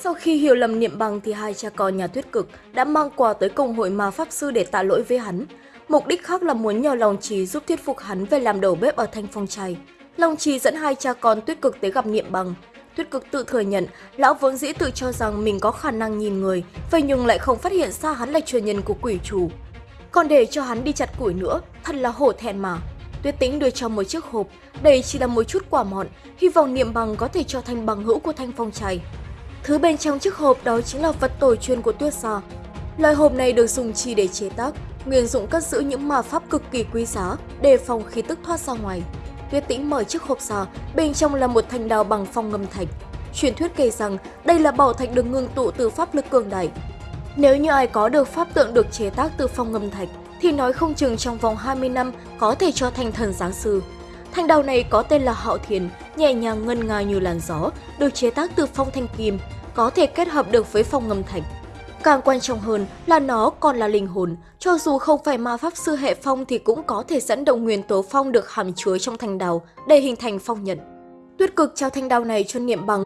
Sau khi hiểu lầm niệm bằng thì hai cha con nhà tuyết cực đã mang quà tới công hội ma pháp sư để tạ lỗi với hắn. Mục đích khác là muốn nhờ Long trí giúp thuyết phục hắn về làm đầu bếp ở Thanh Phong Trai. Long trí dẫn hai cha con tuyết cực tới gặp niệm bằng. Tuyết cực tự thừa nhận, lão vốn dĩ tự cho rằng mình có khả năng nhìn người, vậy nhưng lại không phát hiện ra hắn là truyền nhân của quỷ chủ. Còn để cho hắn đi chặt củi nữa, thật là hổ thẹn mà. Tuyết tĩnh đưa cho một chiếc hộp, đây chỉ là một chút quả mọn, hy vọng niệm bằng có thể cho thành bằng hữu của Thanh Phong Trai. Thứ bên trong chiếc hộp đó chính là vật tổ truyền của Tuyết Sò Loại hộp này được dùng chỉ để chế tác, nguyên dụng cất giữ những ma pháp cực kỳ quý giá, đề phòng khí tức thoát ra ngoài. Tuyết Tĩnh mở chiếc hộp ra, bên trong là một thanh đào bằng phong ngâm thạch. Truyền thuyết kể rằng đây là bảo thạch được ngưng tụ từ pháp lực cường đại. Nếu như ai có được pháp tượng được chế tác từ phong ngâm thạch, thì nói không chừng trong vòng 20 năm có thể cho thành thần giáng sư. Thanh đào này có tên là Hạo Thiền, nhẹ nhàng ngân nga như làn gió, được chế tác từ phong thanh kim, có thể kết hợp được với phong ngâm thạch. Càng quan trọng hơn là nó còn là linh hồn, cho dù không phải ma pháp sư hệ phong thì cũng có thể dẫn động nguyên tố phong được hàm chứa trong thanh đao để hình thành phong nhận. Tuyết cực trao thanh đao này cho niệm bằng.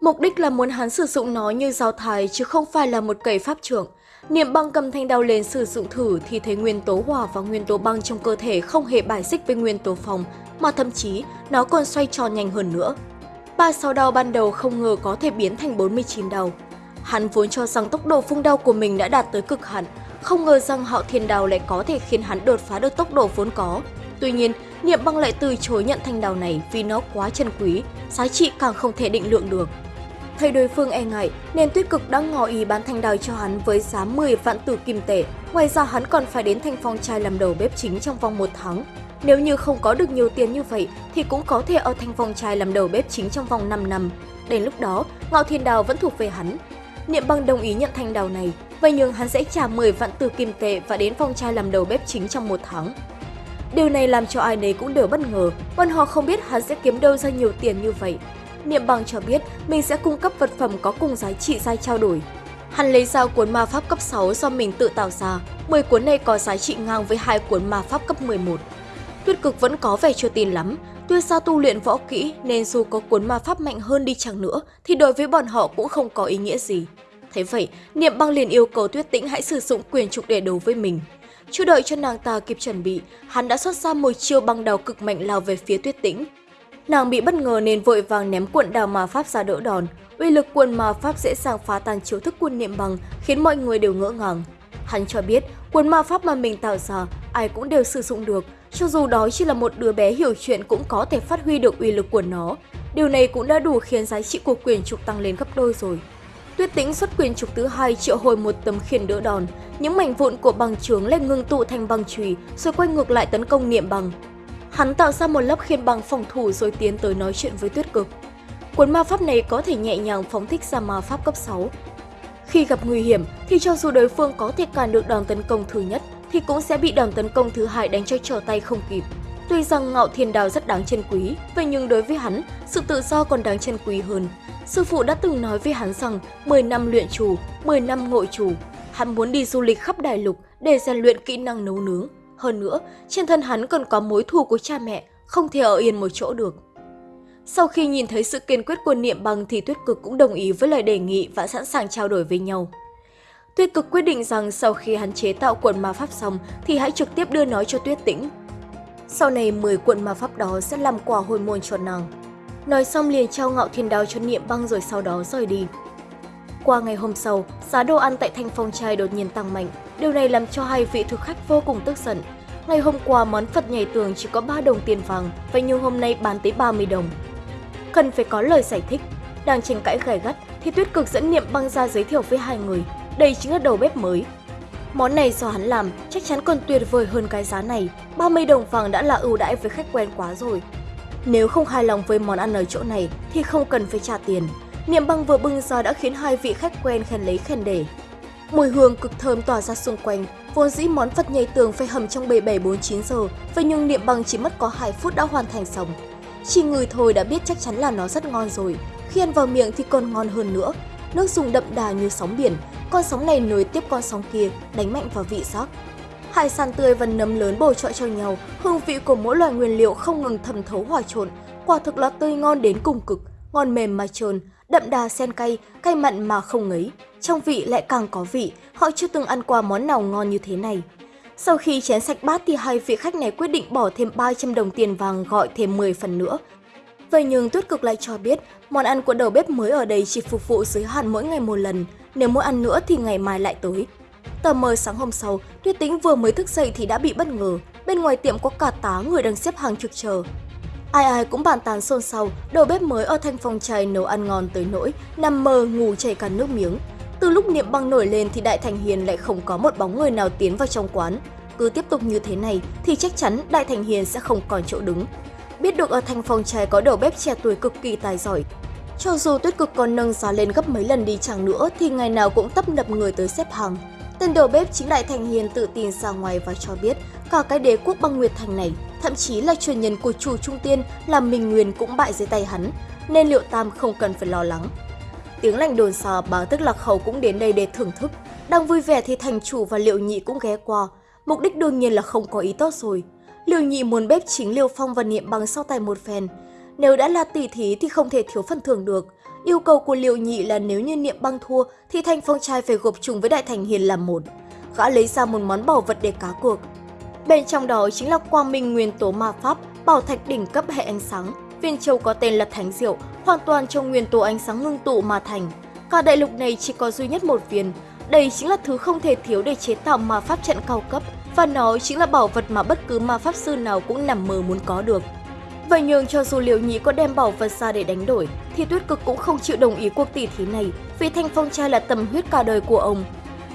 Mục đích là muốn hắn sử dụng nó như dao thái chứ không phải là một cây pháp trưởng. Niệm băng cầm thanh đao lên sử dụng thử thì thấy nguyên tố hỏa và nguyên tố băng trong cơ thể không hề bài xích với nguyên tố phong, mà thậm chí nó còn xoay tròn nhanh hơn nữa. 36 đao ban đầu không ngờ có thể biến thành 49 đao. Hắn vốn cho rằng tốc độ phung đao của mình đã đạt tới cực hạn, không ngờ rằng họ thiên đao lại có thể khiến hắn đột phá được tốc độ vốn có. Tuy nhiên, Niệm băng lại từ chối nhận thanh đao này vì nó quá chân quý, giá trị càng không thể định lượng được. Thấy đối phương e ngại, nên tuyết cực đã ngỏ ý bán thanh đào cho hắn với giá 10 vạn tử kim tệ. Ngoài ra hắn còn phải đến thanh phong trai làm đầu bếp chính trong vòng một tháng. Nếu như không có được nhiều tiền như vậy thì cũng có thể ở thanh phong trai làm đầu bếp chính trong vòng 5 năm. Đến lúc đó, Ngạo Thiên Đào vẫn thuộc về hắn. Niệm băng đồng ý nhận thanh đào này, vậy nhưng hắn sẽ trả 10 vạn tử kim tệ và đến phong trai làm đầu bếp chính trong một tháng. Điều này làm cho ai nấy cũng đều bất ngờ, bọn họ không biết hắn sẽ kiếm đâu ra nhiều tiền như vậy. Niệm bằng cho biết mình sẽ cung cấp vật phẩm có cùng giá trị ra trao đổi. Hắn lấy ra cuốn ma pháp cấp 6 do mình tự tạo ra, 10 cuốn này có giá trị ngang với hai cuốn ma pháp cấp 11. Tuyết cực vẫn có vẻ chưa tin lắm, tuyết sao tu luyện võ kỹ nên dù có cuốn ma pháp mạnh hơn đi chăng nữa thì đối với bọn họ cũng không có ý nghĩa gì. Thế vậy, Niệm băng liền yêu cầu Tuyết Tĩnh hãy sử dụng quyền trục để đấu với mình. Chưa đợi cho nàng ta kịp chuẩn bị, hắn đã xuất ra một chiêu băng đào cực mạnh lao về phía Tuyết Tĩnh. Nàng bị bất ngờ nên vội vàng ném cuộn đào ma pháp ra đỡ đòn. Uy lực cuộn ma pháp dễ dàng phá tan chiêu thức quân niệm bằng, khiến mọi người đều ngỡ ngàng. Hắn cho biết, cuốn ma pháp mà mình tạo ra, ai cũng đều sử dụng được, cho dù đó chỉ là một đứa bé hiểu chuyện cũng có thể phát huy được uy lực của nó. Điều này cũng đã đủ khiến giá trị của quyền trục tăng lên gấp đôi rồi. Tuyết tĩnh xuất quyền trục thứ hai triệu hồi một tấm khiên đỡ đòn, những mảnh vụn của bằng trướng lại ngưng tụ thành băng chùy rồi quay ngược lại tấn công niệm bằng. Hắn tạo ra một lớp khiên bằng phòng thủ rồi tiến tới nói chuyện với tuyết cực. Cuốn ma pháp này có thể nhẹ nhàng phóng thích ra ma pháp cấp 6. Khi gặp nguy hiểm thì cho dù đối phương có thể cản được đòn tấn công thứ nhất thì cũng sẽ bị đòn tấn công thứ hai đánh cho trở tay không kịp. Tuy rằng ngạo thiên đào rất đáng trân quý, vậy nhưng đối với hắn, sự tự do còn đáng trân quý hơn. Sư phụ đã từng nói với hắn rằng 10 năm luyện chủ, 10 năm ngộ chủ. Hắn muốn đi du lịch khắp đại lục để rèn luyện kỹ năng nấu nướng. Hơn nữa, trên thân hắn còn có mối thù của cha mẹ, không thể ở yên một chỗ được. Sau khi nhìn thấy sự kiên quyết của Niệm Bằng thì Tuyết Cực cũng đồng ý với lời đề nghị và sẵn sàng trao đổi với nhau. Tuyết Cực quyết định rằng sau khi hắn chế tạo quần ma pháp xong thì hãy trực tiếp đưa nó cho Tuyết Tĩnh. Sau này 10 cuộn ma pháp đó sẽ làm quà hồi môn cho nàng. Nói xong liền trao ngạo thiên đao cho Niệm Băng rồi sau đó rời đi. Qua ngày hôm sau, giá đồ ăn tại Thanh Phong Trai đột nhiên tăng mạnh. Điều này làm cho hai vị thực khách vô cùng tức giận. Ngày hôm qua món Phật nhảy tường chỉ có 3 đồng tiền vàng, vậy nhưng hôm nay bán tới 30 đồng. Cần phải có lời giải thích. Đang tranh cãi gay gắt thì Tuyết Cực dẫn Niệm Băng ra giới thiệu với hai người. Đây chính là đầu bếp mới. Món này do hắn làm chắc chắn còn tuyệt vời hơn cái giá này. 30 đồng vàng đã là ưu đãi với khách quen quá rồi. Nếu không hài lòng với món ăn ở chỗ này thì không cần phải trả tiền. Niệm băng vừa bưng ra đã khiến hai vị khách quen khen lấy khen để. Mùi hương cực thơm tỏa ra xung quanh, vốn dĩ món Phật nhảy tường phải hầm trong 7749 giờ, vậy nhưng Niệm bằng chỉ mất có 2 phút đã hoàn thành xong. Chỉ người thôi đã biết chắc chắn là nó rất ngon rồi, khi ăn vào miệng thì còn ngon hơn nữa. Nước dùng đậm đà như sóng biển, con sóng này nối tiếp con sóng kia, đánh mạnh vào vị giác. Hải sản tươi và nấm lớn bổ trợ cho nhau, hương vị của mỗi loại nguyên liệu không ngừng thẩm thấu hòa trộn, quả thực là tươi ngon đến cùng cực, ngon mềm mà trơn, đậm đà sen cay, cay mặn mà không ngấy. Trong vị lại càng có vị, họ chưa từng ăn qua món nào ngon như thế này. Sau khi chén sạch bát thì hai vị khách này quyết định bỏ thêm 300 đồng tiền vàng gọi thêm 10 phần nữa. Vậy nhưng Tuyết Cực lại cho biết, món ăn của đầu bếp mới ở đây chỉ phục vụ giới hạn mỗi ngày một lần, nếu muốn ăn nữa thì ngày mai lại tới. Tờ mờ sáng hôm sau, Tuyết tính vừa mới thức dậy thì đã bị bất ngờ, bên ngoài tiệm có cả tá người đang xếp hàng trực chờ. Ai ai cũng bàn tán xôn xao, đầu bếp mới ở thanh phòng trai nấu ăn ngon tới nỗi, nằm mơ ngủ chảy cả nước miếng. Từ lúc niệm băng nổi lên thì Đại Thành Hiền lại không có một bóng người nào tiến vào trong quán. Cứ tiếp tục như thế này thì chắc chắn Đại Thành Hiền sẽ không còn chỗ đứng. Biết được ở thanh phong trai có đầu bếp trẻ tuổi cực kỳ tài giỏi, cho dù tuyết cực còn nâng giá lên gấp mấy lần đi chẳng nữa thì ngày nào cũng tấp nập người tới xếp hàng. Tên đầu bếp chính Đại Thành Hiền tự tin ra ngoài và cho biết cả cái đế quốc băng Nguyệt Thành này, thậm chí là truyền nhân của chủ trung tiên là Minh Nguyên cũng bại dưới tay hắn, nên Liệu Tam không cần phải lo lắng. Tiếng lành đồn xa báo tức lạc khẩu cũng đến đây để thưởng thức. Đang vui vẻ thì thành chủ và Liệu Nhị cũng ghé qua. Mục đích đương nhiên là không có ý tốt rồi. Liệu Nhị muốn bếp chính Liêu Phong và Niệm bằng sau tay một phen. Nếu đã là tỷ thí thì không thể thiếu phần thưởng được. Yêu cầu của Liệu Nhị là nếu như Niệm băng thua thì Thanh Phong trai phải gộp chung với Đại Thành Hiền làm một. Gã lấy ra một món bảo vật để cá cược. Bên trong đó chính là quang minh nguyên tố ma pháp, bảo thạch đỉnh cấp hệ ánh sáng. Viên châu có tên là Thánh Diệu, hoàn toàn trong nguyên tố ánh sáng ngưng tụ mà thành. Cả đại lục này chỉ có duy nhất một viên. Đây chính là thứ không thể thiếu để chế tạo ma pháp trận cao cấp và nó chính là bảo vật mà bất cứ ma pháp sư nào cũng nằm mơ muốn có được. Vậy nhưng cho dù Liễu Nhĩ có đem bảo vật ra để đánh đổi, thì Tuyết Cực cũng không chịu đồng ý cuộc tỷ thí này vì Thanh Phong trai là tâm huyết cả đời của ông.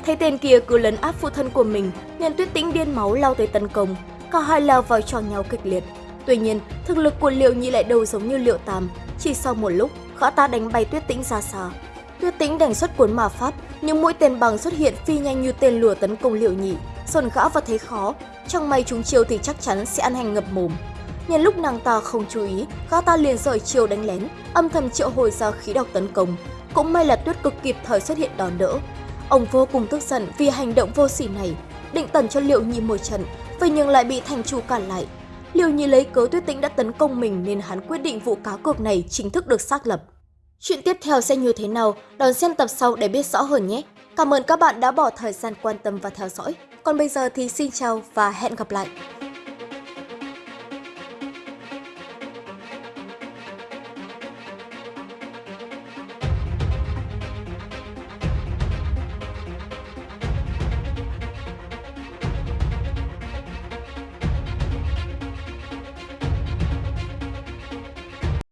Thấy tên kia cứ lấn áp phụ thân của mình, nên Tuyết Tĩnh điên máu lao tới tấn công, cả hai lao vào trò nhau kịch liệt. Tuy nhiên, thực lực của Liệu Nhĩ lại đâu giống như Liệu Tam, chỉ sau một lúc, gã ta đánh bay Tuyết Tĩnh ra xa. Tuyết Tĩnh đành xuất cuốn ma pháp, nhưng mũi tên bằng xuất hiện phi nhanh như tên lửa tấn công Liệu Nhĩ, dồn gã vào thế khó, trong may chúng chiêu thì chắc chắn sẽ ăn hành ngập mồm. Nhân lúc nàng ta không chú ý, gã ta liền rời chiều đánh lén, âm thầm triệu hồi ra khí độc tấn công. Cũng may là tuyết cực kịp thời xuất hiện đón đỡ. Ông vô cùng tức giận vì hành động vô sỉ này, định tần cho Liệu Nhi một trận, vậy nhưng lại bị thành chủ cản lại. Liệu Nhi lấy cớ tuyết tĩnh đã tấn công mình nên hắn quyết định vụ cá cược này chính thức được xác lập. Chuyện tiếp theo sẽ như thế nào, đón xem tập sau để biết rõ hơn nhé. Cảm ơn các bạn đã bỏ thời gian quan tâm và theo dõi. Còn bây giờ thì xin chào và hẹn gặp lại.